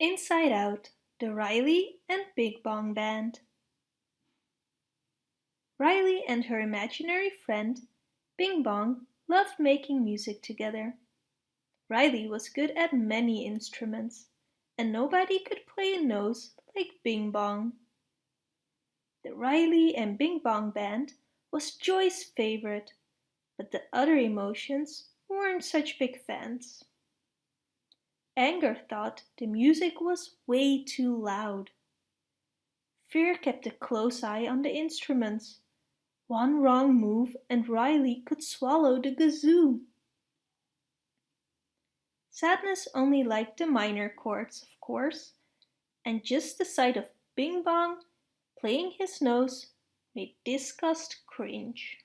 Inside Out, the Riley and Bing Bong Band. Riley and her imaginary friend, Bing Bong, loved making music together. Riley was good at many instruments, and nobody could play a nose like Bing Bong. The Riley and Bing Bong Band was Joy's favorite, but the other emotions weren't such big fans. Anger thought the music was way too loud. Fear kept a close eye on the instruments. One wrong move and Riley could swallow the kazoo. Sadness only liked the minor chords, of course, and just the sight of Bing Bong playing his nose made disgust cringe.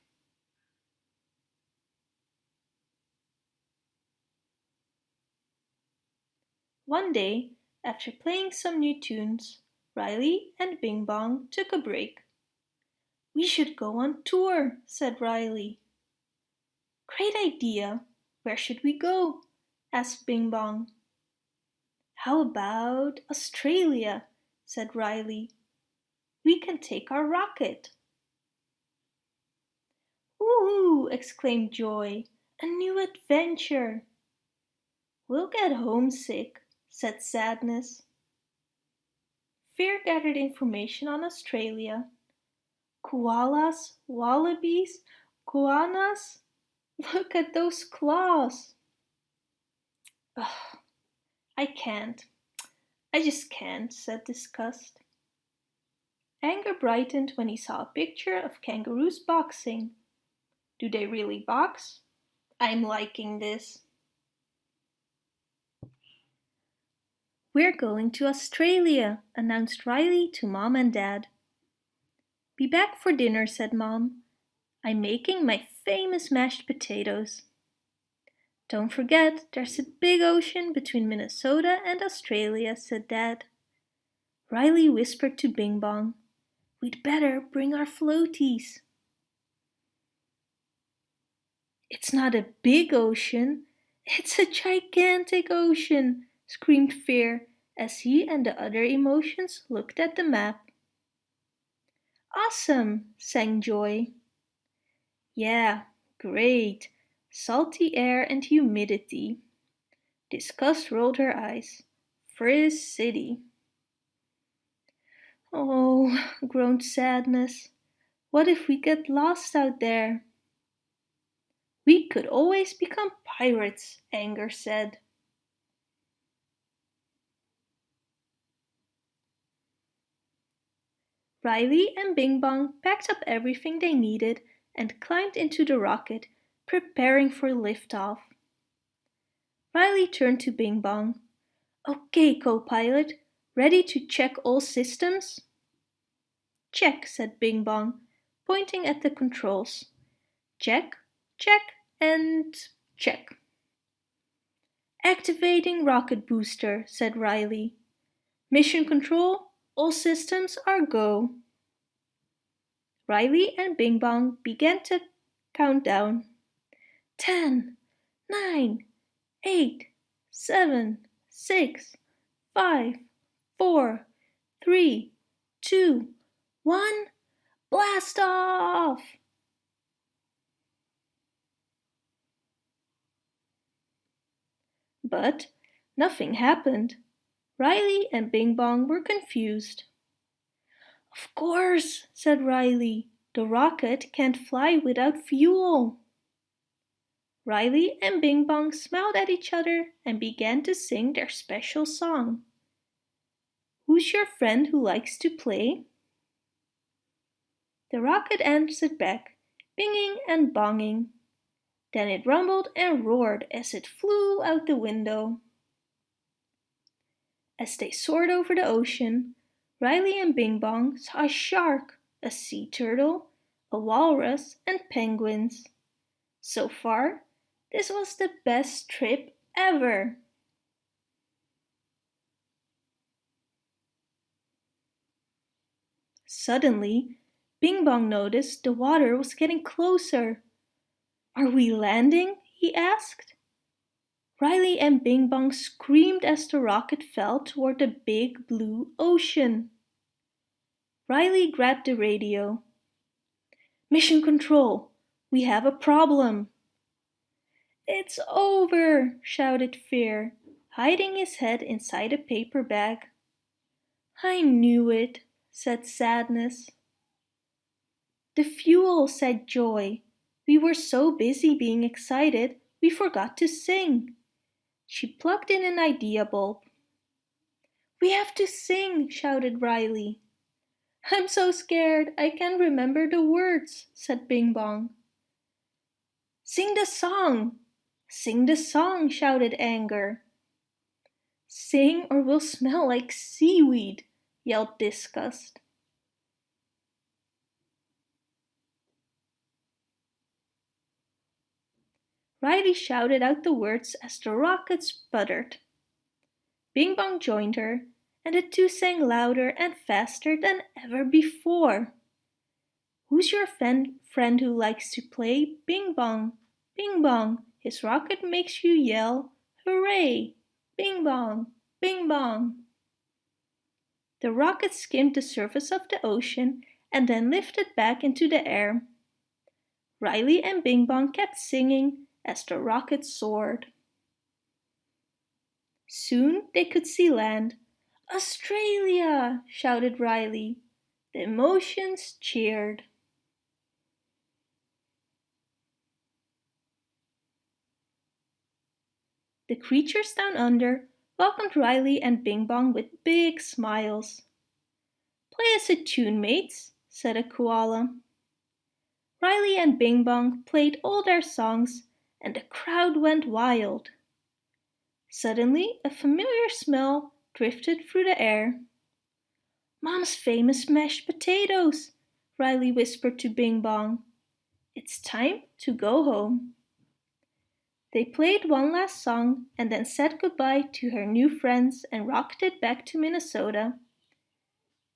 One day, after playing some new tunes, Riley and Bing Bong took a break. We should go on tour, said Riley. Great idea! Where should we go? asked Bing Bong. How about Australia? said Riley. We can take our rocket. Ooh! exclaimed Joy. A new adventure! We'll get homesick, said Sadness. Fear gathered information on Australia. Koalas, wallabies, goannas. Look at those claws. Ugh, I can't. I just can't, said Disgust. Anger brightened when he saw a picture of kangaroos boxing. Do they really box? I'm liking this. We're going to Australia, announced Riley to Mom and Dad. Be back for dinner, said Mom. I'm making my famous mashed potatoes. Don't forget, there's a big ocean between Minnesota and Australia, said Dad. Riley whispered to Bing Bong, We'd better bring our floaties. It's not a big ocean, it's a gigantic ocean, screamed Fear as he and the other emotions looked at the map. Awesome, sang Joy. Yeah, great. Salty air and humidity. Disgust rolled her eyes. Frizz City. Oh, groaned Sadness. What if we get lost out there? We could always become pirates, Anger said. Riley and Bing Bong packed up everything they needed and climbed into the rocket, preparing for liftoff. Riley turned to Bing Bong. Okay, co-pilot, ready to check all systems? Check, said Bing Bong, pointing at the controls. Check, check, and check. Activating rocket booster, said Riley. Mission control, all systems are go. Riley and Bing Bong began to count down. Ten, nine, eight, seven, six, five, four, three, two, one, blast off! But nothing happened. Riley and Bing Bong were confused. Of course, said Riley. The rocket can't fly without fuel. Riley and Bing Bong smiled at each other and began to sing their special song. Who's your friend who likes to play? The rocket answered back, binging and bonging. Then it rumbled and roared as it flew out the window. As they soared over the ocean, Riley and Bing Bong saw a shark, a sea turtle, a walrus and penguins. So far, this was the best trip ever. Suddenly, Bing Bong noticed the water was getting closer. Are we landing? he asked. Riley and Bing Bong screamed as the rocket fell toward the big blue ocean. Riley grabbed the radio. Mission Control, we have a problem. It's over, shouted Fear, hiding his head inside a paper bag. I knew it, said Sadness. The fuel, said Joy. We were so busy being excited, we forgot to sing. She plugged in an idea bulb. We have to sing, shouted Riley. I'm so scared, I can't remember the words, said Bing Bong. Sing the song! Sing the song, shouted Anger. Sing or we'll smell like seaweed, yelled Disgust. Riley shouted out the words as the rocket sputtered. Bing Bong joined her, and the two sang louder and faster than ever before. Who's your friend, friend who likes to play Bing Bong? Bing Bong, his rocket makes you yell, Hooray! Bing Bong, Bing Bong. The rocket skimmed the surface of the ocean and then lifted back into the air. Riley and Bing Bong kept singing as the rocket soared. Soon they could see land. Australia! shouted Riley. The emotions cheered. The creatures down under welcomed Riley and Bing Bong with big smiles. Play us a tune, mates, said a koala. Riley and Bing Bong played all their songs and the crowd went wild. Suddenly, a familiar smell drifted through the air. Mom's famous mashed potatoes, Riley whispered to Bing Bong. It's time to go home. They played one last song and then said goodbye to her new friends and rocketed back to Minnesota.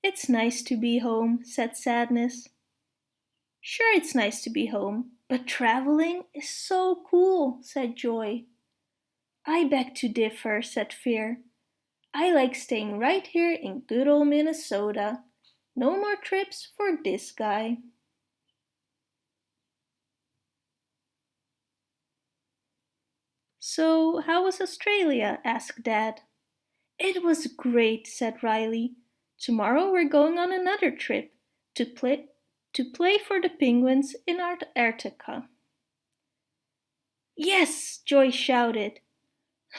It's nice to be home, said Sadness. Sure, it's nice to be home, but traveling is so cool, said Joy. I beg to differ, said Fear. I like staying right here in good old Minnesota. No more trips for this guy. So, how was Australia? asked Dad. It was great, said Riley. Tomorrow we're going on another trip to play to play for the penguins in Antarctica. Yes, Joy shouted.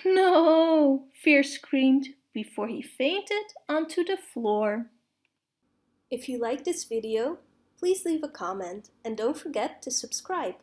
No, Fear screamed before he fainted onto the floor. If you like this video, please leave a comment and don't forget to subscribe.